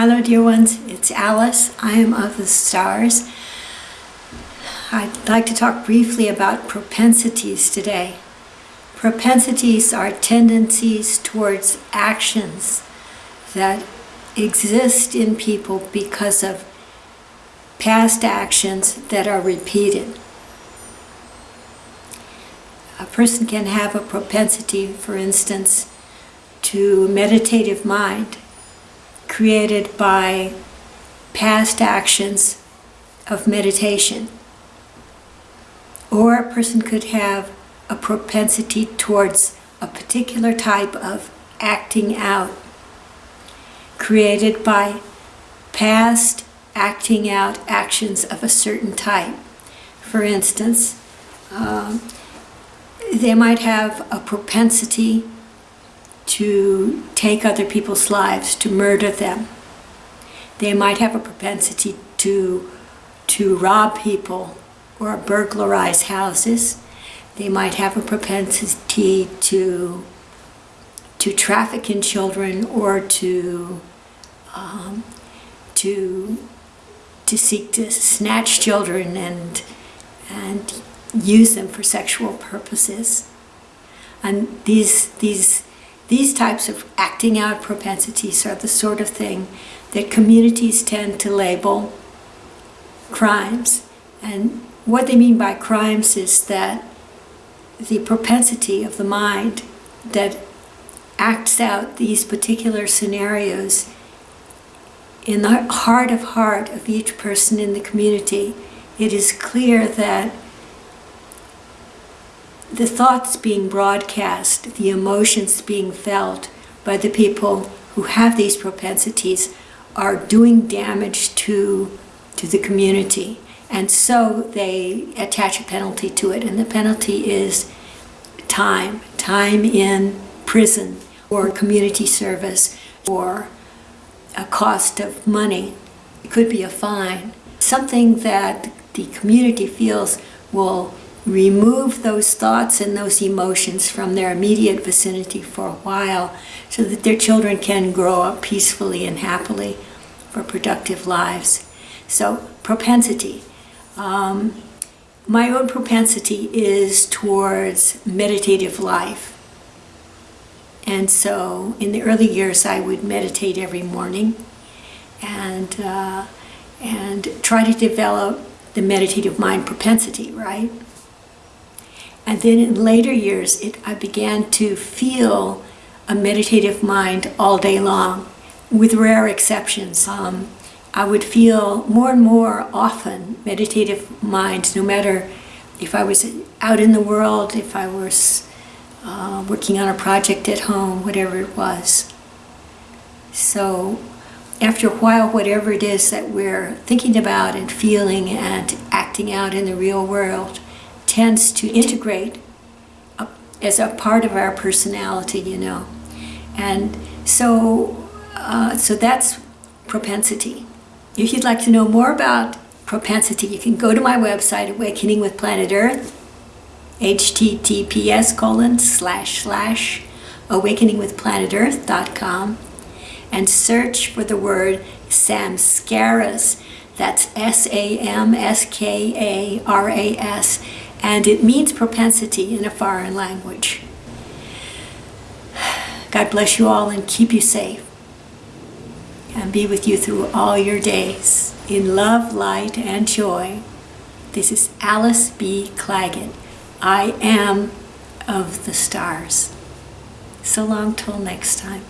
Hello dear ones, it's Alice. I am of the stars. I'd like to talk briefly about propensities today. Propensities are tendencies towards actions that exist in people because of past actions that are repeated. A person can have a propensity, for instance, to meditative mind created by past actions of meditation. Or a person could have a propensity towards a particular type of acting out created by past acting out actions of a certain type. For instance, um, they might have a propensity to take other people's lives, to murder them. They might have a propensity to, to rob people or burglarize houses. They might have a propensity to, to traffic in children or to, um, to, to seek to snatch children and, and use them for sexual purposes. And these, these these types of acting out propensities are the sort of thing that communities tend to label crimes. And what they mean by crimes is that the propensity of the mind that acts out these particular scenarios in the heart of heart of each person in the community, it is clear that the thoughts being broadcast, the emotions being felt by the people who have these propensities are doing damage to, to the community. And so they attach a penalty to it, and the penalty is time, time in prison, or community service, or a cost of money. It could be a fine. Something that the community feels will remove those thoughts and those emotions from their immediate vicinity for a while so that their children can grow up peacefully and happily for productive lives. So propensity. Um, my own propensity is towards meditative life. And so in the early years I would meditate every morning and, uh, and try to develop the meditative mind propensity, right? And then in later years, it, I began to feel a meditative mind all day long, with rare exceptions. Um, I would feel more and more often meditative minds, no matter if I was out in the world, if I was uh, working on a project at home, whatever it was. So after a while, whatever it is that we're thinking about and feeling and acting out in the real world, tends to integrate as a part of our personality, you know. And so, uh, so that's propensity. If you'd like to know more about propensity, you can go to my website, Awakening with Planet Earth, https colon slash slash awakeningwithplanetearth.com and search for the word samskaras. That's S-A-M-S-K-A-R-A-S and it means propensity in a foreign language. God bless you all and keep you safe and be with you through all your days in love, light, and joy. This is Alice B. Clagett. I am of the stars. So long till next time.